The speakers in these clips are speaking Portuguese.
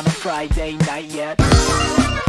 on a Friday night yet.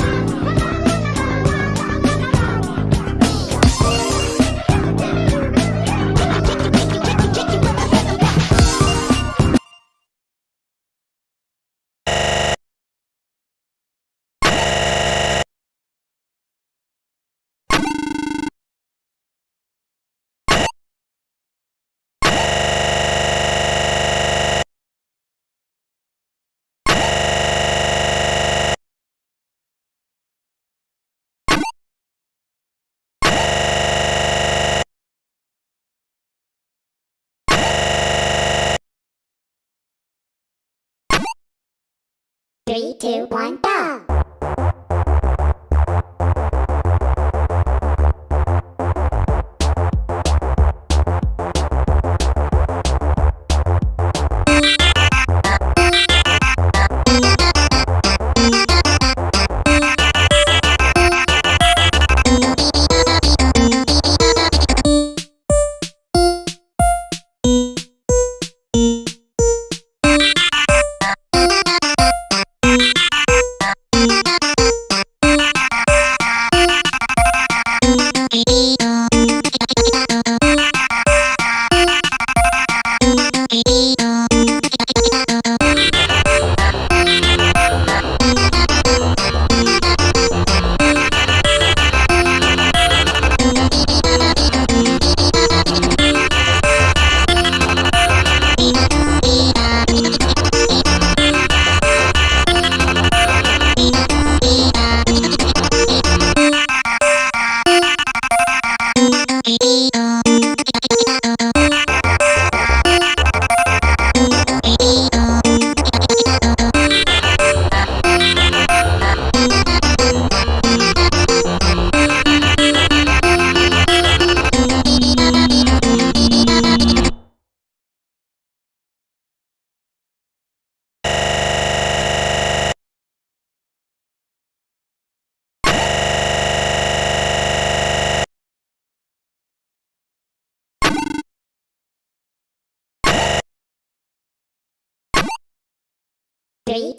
Two, one, go!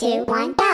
Two, one, go!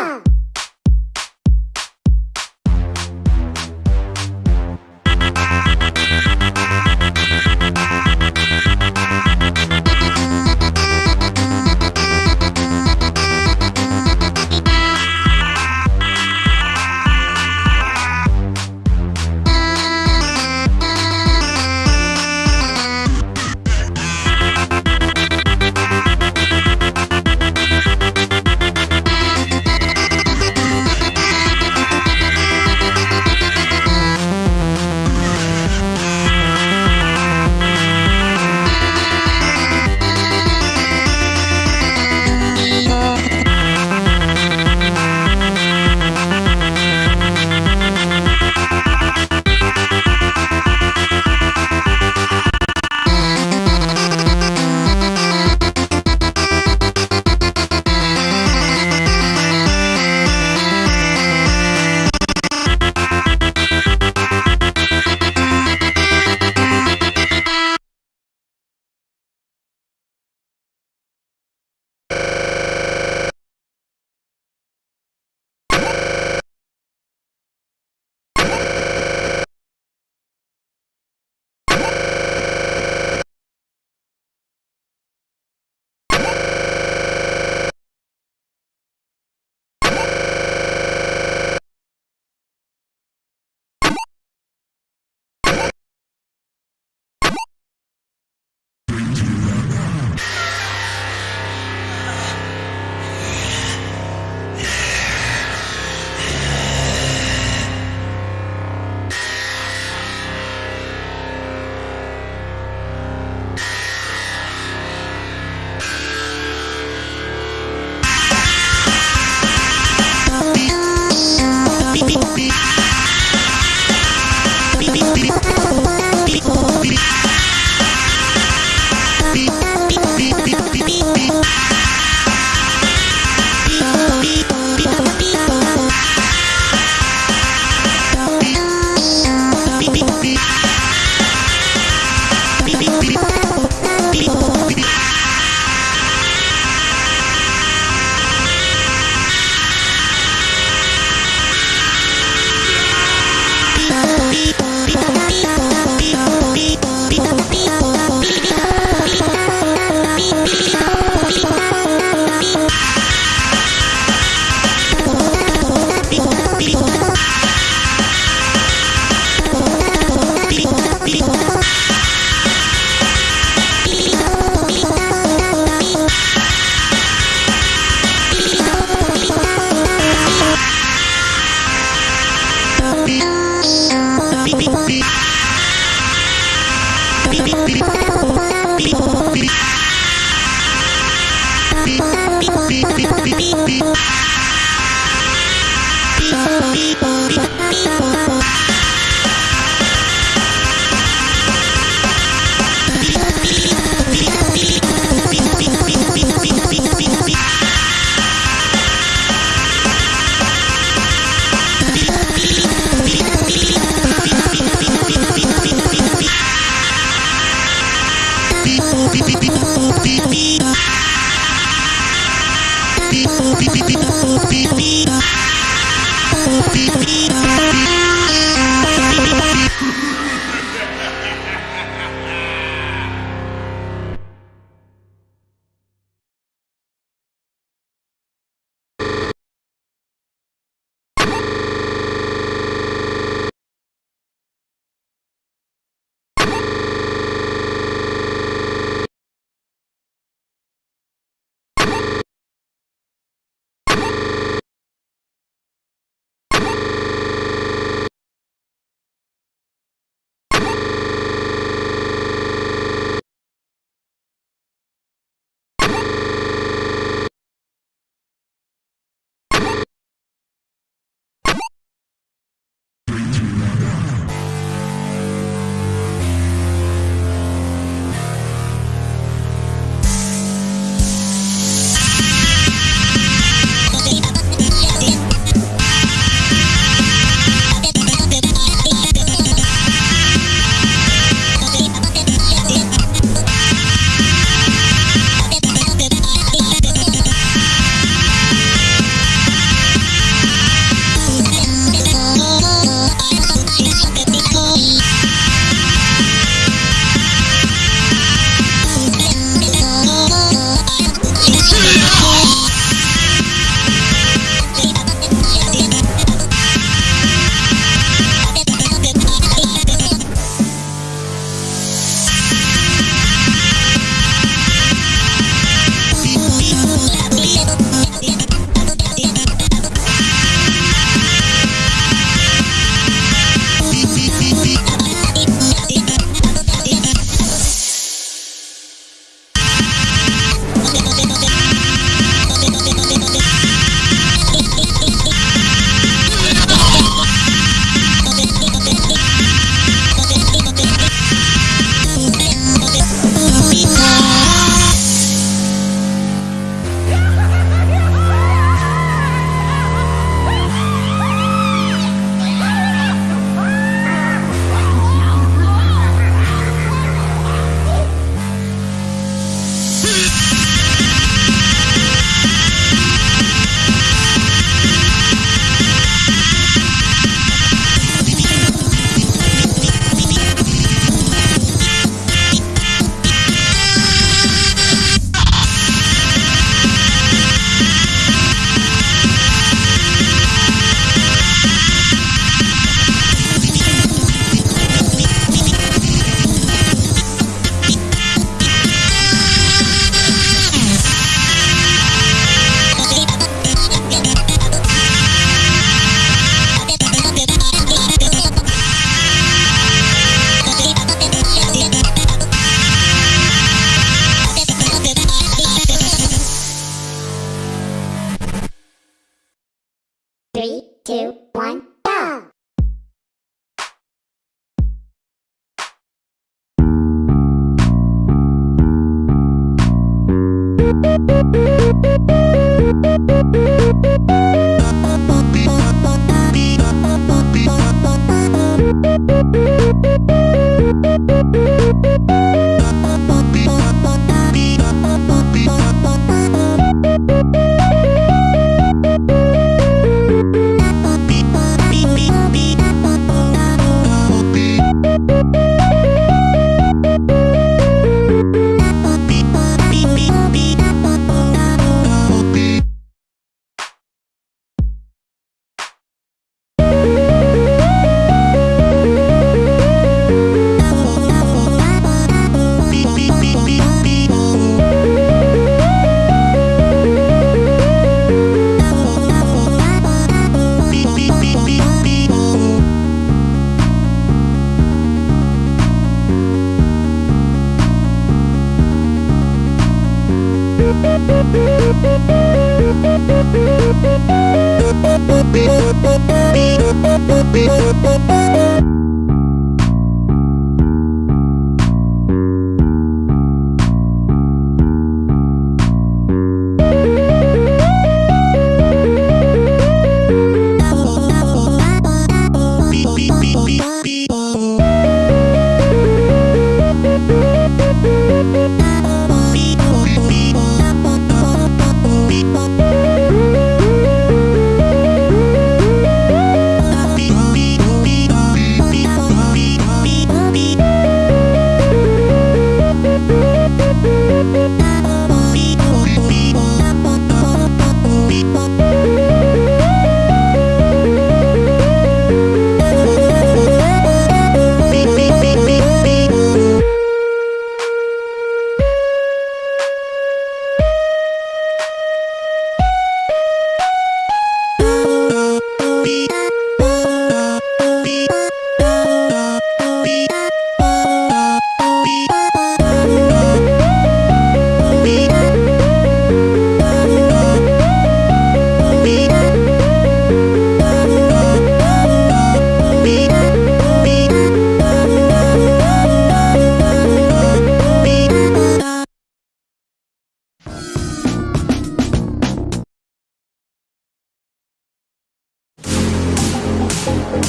people Beep,